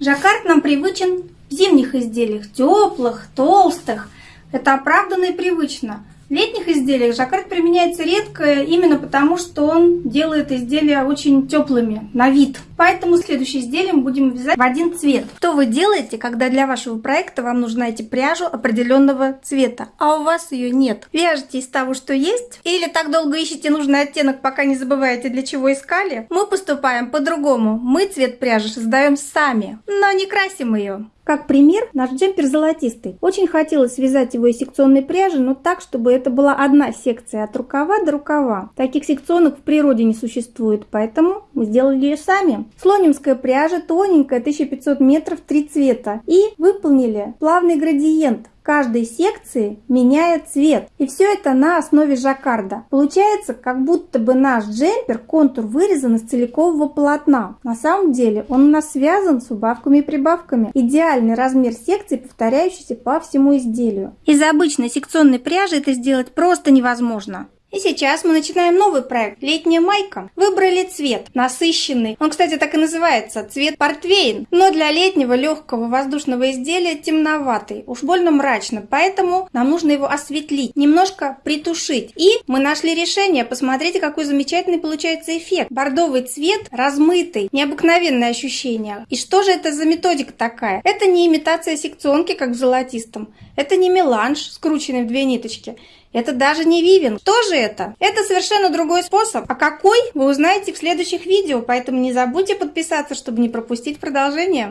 Жаккард нам привычен в зимних изделиях, теплых, толстых. Это оправданно и привычно. Летних изделиях жаккард применяется редко, именно потому, что он делает изделия очень теплыми на вид. Поэтому следующее изделие мы будем вязать в один цвет. Что вы делаете, когда для вашего проекта вам нужно найти пряжу определенного цвета, а у вас ее нет? Вяжете из того, что есть? Или так долго ищете нужный оттенок, пока не забываете, для чего искали? Мы поступаем по-другому. Мы цвет пряжи создаем сами, но не красим ее. Как пример, наш джемпер золотистый. Очень хотелось связать его из секционной пряжи, но так, чтобы это была одна секция от рукава до рукава. Таких секционок в природе не существует, поэтому мы сделали ее сами. Слонимская пряжа тоненькая, 1500 метров, три цвета. И выполнили плавный градиент каждой секции меняя цвет. И все это на основе жаккарда. Получается, как будто бы наш джемпер контур вырезан из целикового полотна. На самом деле он у нас связан с убавками и прибавками. Идеальный размер секции, повторяющийся по всему изделию. Из обычной секционной пряжи это сделать просто невозможно. И сейчас мы начинаем новый проект «Летняя майка». Выбрали цвет насыщенный. Он, кстати, так и называется – цвет портвейн. Но для летнего легкого воздушного изделия темноватый, уж больно мрачно. Поэтому нам нужно его осветлить, немножко притушить. И мы нашли решение. Посмотрите, какой замечательный получается эффект. Бордовый цвет, размытый, необыкновенное ощущение. И что же это за методика такая? Это не имитация секционки, как в золотистом. Это не меланж, скрученный в две ниточки. Это даже не вивен. Что же это? Это совершенно другой способ. А какой, вы узнаете в следующих видео, поэтому не забудьте подписаться, чтобы не пропустить продолжение.